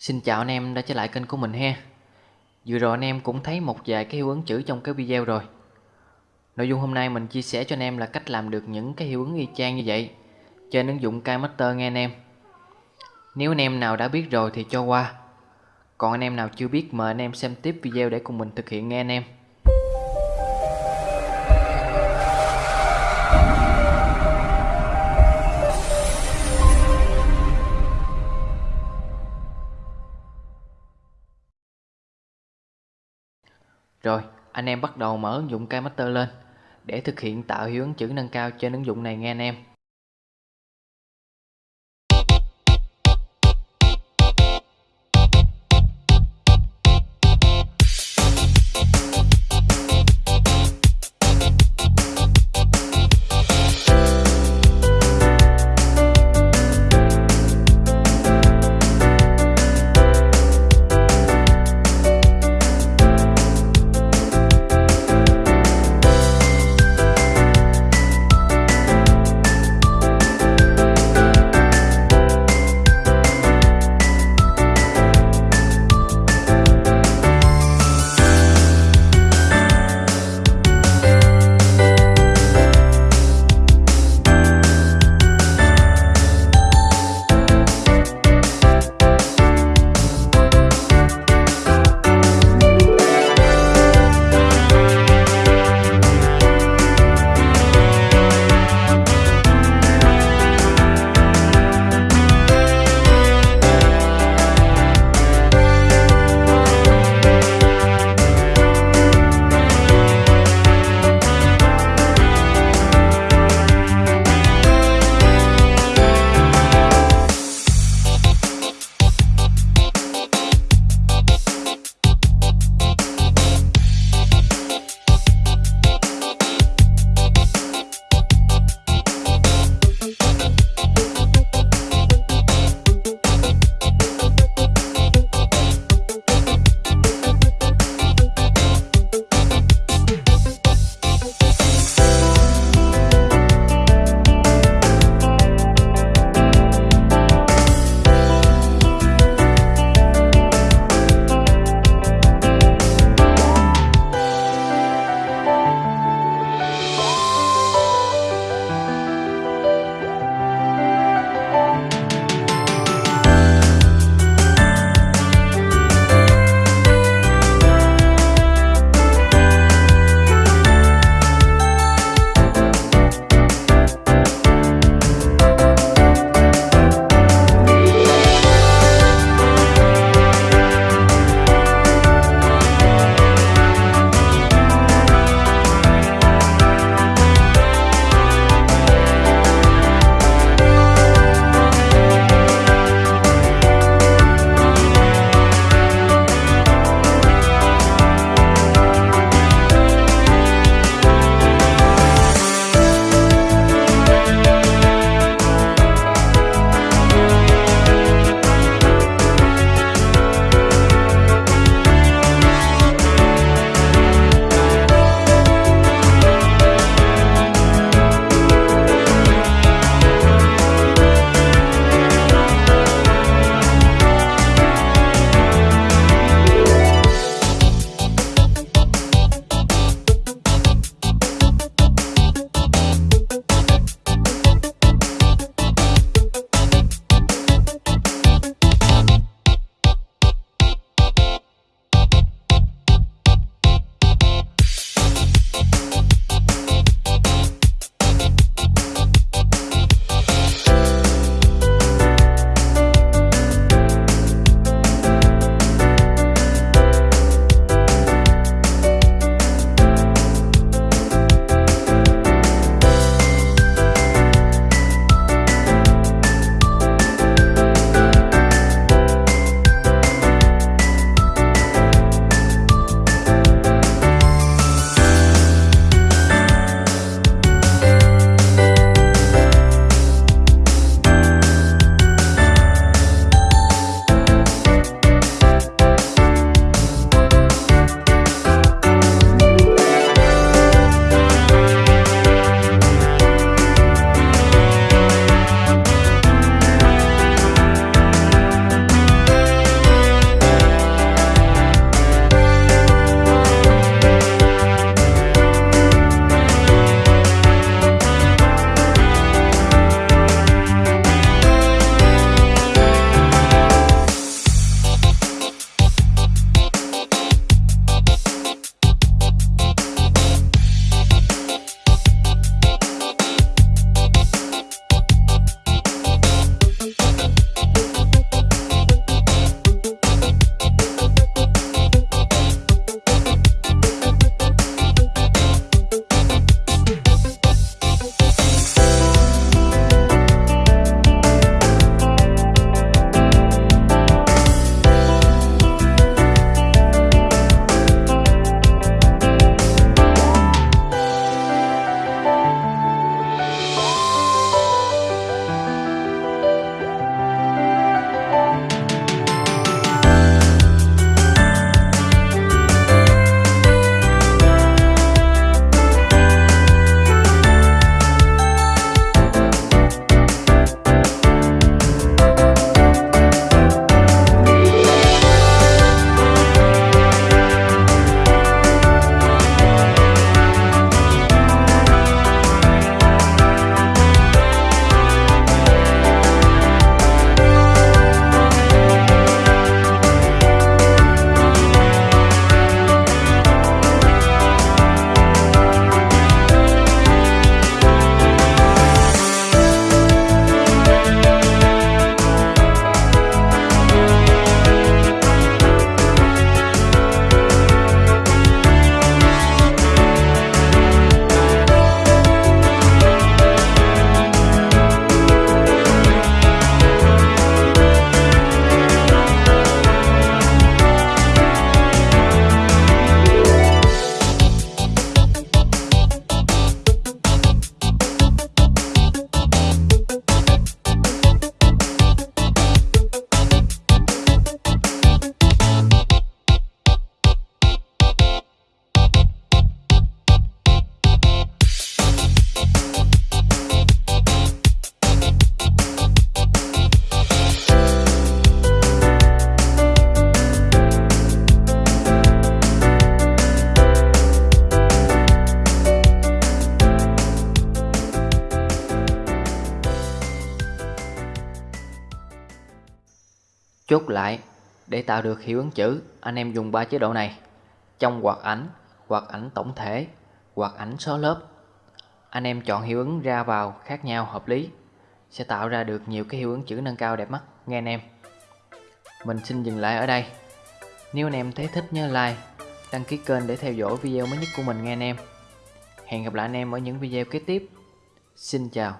Xin chào anh em đã trở lại kênh của mình ha. Vừa rồi anh em cũng thấy một vài cái hiệu ứng chữ trong cái video rồi. Nội dung hôm nay mình chia sẻ cho anh em là cách làm được những cái hiệu ứng y chang như vậy. Trên ứng dụng KMaster nghe anh em. Nếu anh em nào đã biết rồi thì cho qua. Còn anh em nào chưa biết, mời anh em xem tiếp video để cùng mình thực hiện nghe anh em. Rồi, anh em bắt đầu mở ứng dụng KMaster lên để thực hiện tạo hiệu ứng chữ nâng cao trên ứng dụng này nghe anh em. Chốt lại, để tạo được hiệu ứng chữ, anh em dùng ba chế độ này. Trong hoạt ảnh, hoạt ảnh tổng thể, hoạt ảnh số lớp. Anh em chọn hiệu ứng ra vào khác nhau hợp lý sẽ tạo ra được nhiều cái hiệu ứng chữ nâng cao đẹp mắt nghe anh em. Mình xin dừng lại ở đây. Nếu anh em thấy thích nhớ like, đăng ký kênh để theo dõi video mới nhất của mình nghe anh em. Hẹn gặp lại anh em ở những video kế tiếp. Xin chào.